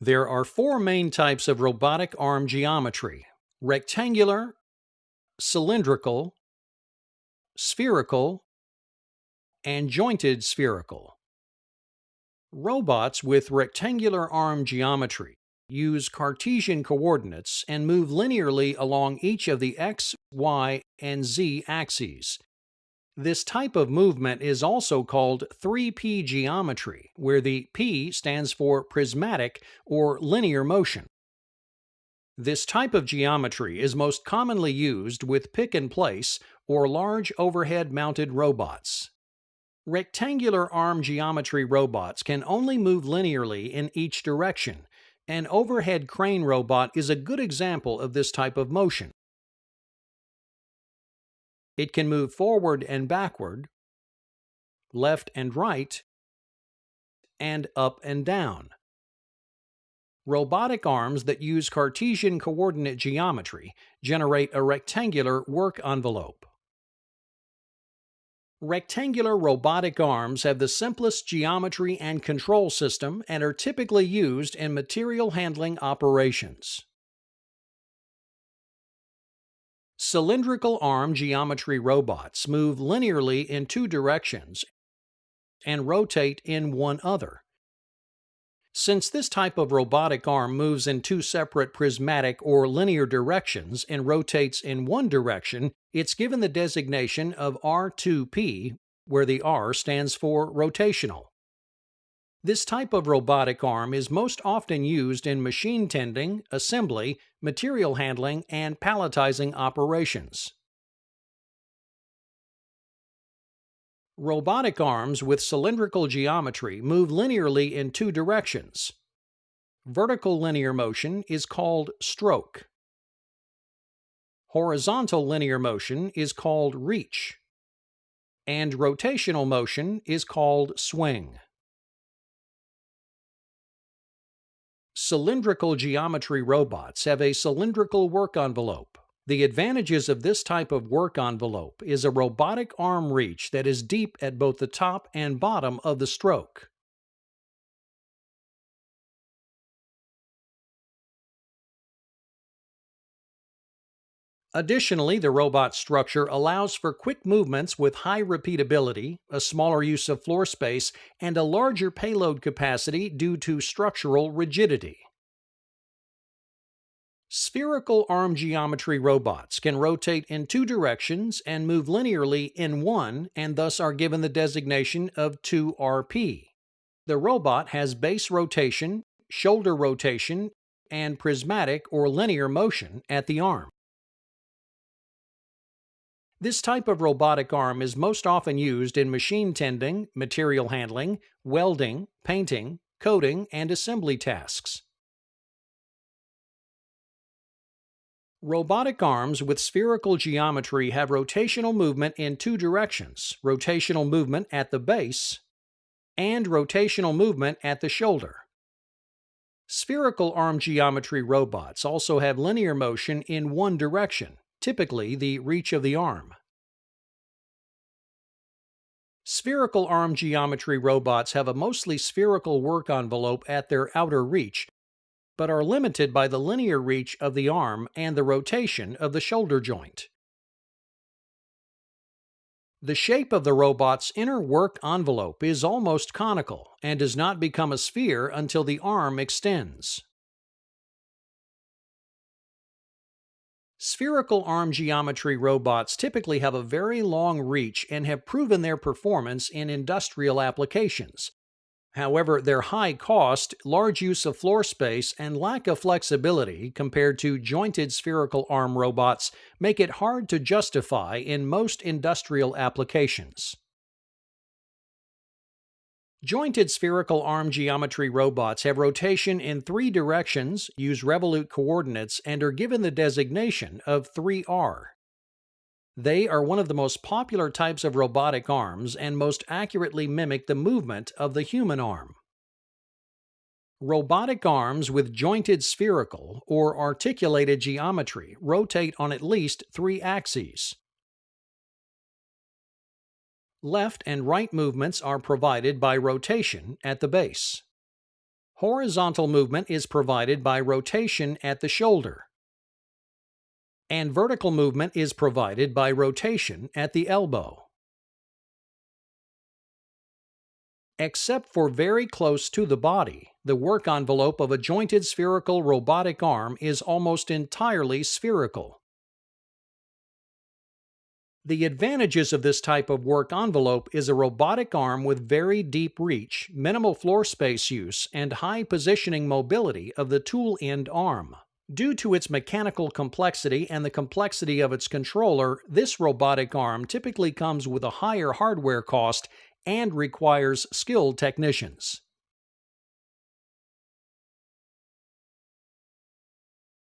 There are four main types of robotic arm geometry rectangular, cylindrical, spherical, and jointed spherical. Robots with rectangular arm geometry use Cartesian coordinates and move linearly along each of the x, y, and z axes. This type of movement is also called 3P geometry, where the P stands for prismatic or linear motion. This type of geometry is most commonly used with pick and place or large overhead mounted robots. Rectangular arm geometry robots can only move linearly in each direction. An overhead crane robot is a good example of this type of motion. It can move forward and backward, left and right, and up and down. Robotic arms that use Cartesian coordinate geometry generate a rectangular work envelope. Rectangular robotic arms have the simplest geometry and control system and are typically used in material handling operations. Cylindrical arm geometry robots move linearly in two directions and rotate in one other. Since this type of robotic arm moves in two separate prismatic or linear directions and rotates in one direction, it's given the designation of R2P, where the R stands for rotational. This type of robotic arm is most often used in machine tending, assembly, material handling, and palletizing operations. Robotic arms with cylindrical geometry move linearly in two directions. Vertical linear motion is called stroke. Horizontal linear motion is called reach. And rotational motion is called swing. Cylindrical geometry robots have a cylindrical work envelope. The advantages of this type of work envelope is a robotic arm reach that is deep at both the top and bottom of the stroke. Additionally, the robot structure allows for quick movements with high repeatability, a smaller use of floor space, and a larger payload capacity due to structural rigidity. Spherical arm geometry robots can rotate in two directions and move linearly in one, and thus are given the designation of 2RP. The robot has base rotation, shoulder rotation, and prismatic or linear motion at the arm. This type of robotic arm is most often used in machine tending, material handling, welding, painting, coating, and assembly tasks. Robotic arms with spherical geometry have rotational movement in two directions rotational movement at the base and rotational movement at the shoulder. Spherical arm geometry robots also have linear motion in one direction, typically the reach of the arm. Spherical arm geometry robots have a mostly spherical work envelope at their outer reach, but are limited by the linear reach of the arm and the rotation of the shoulder joint. The shape of the robot's inner work envelope is almost conical and does not become a sphere until the arm extends. Spherical arm geometry robots typically have a very long reach and have proven their performance in industrial applications. However, their high cost, large use of floor space, and lack of flexibility compared to jointed spherical arm robots make it hard to justify in most industrial applications. Jointed spherical arm geometry robots have rotation in three directions, use revolute coordinates, and are given the designation of 3R. They are one of the most popular types of robotic arms and most accurately mimic the movement of the human arm. Robotic arms with jointed spherical or articulated geometry rotate on at least three axes. Left and right movements are provided by rotation at the base. Horizontal movement is provided by rotation at the shoulder, and vertical movement is provided by rotation at the elbow. Except for very close to the body, the work envelope of a jointed spherical robotic arm is almost entirely spherical. The advantages of this type of work envelope is a robotic arm with very deep reach, minimal floor space use, and high positioning mobility of the tool end arm. Due to its mechanical complexity and the complexity of its controller, this robotic arm typically comes with a higher hardware cost and requires skilled technicians.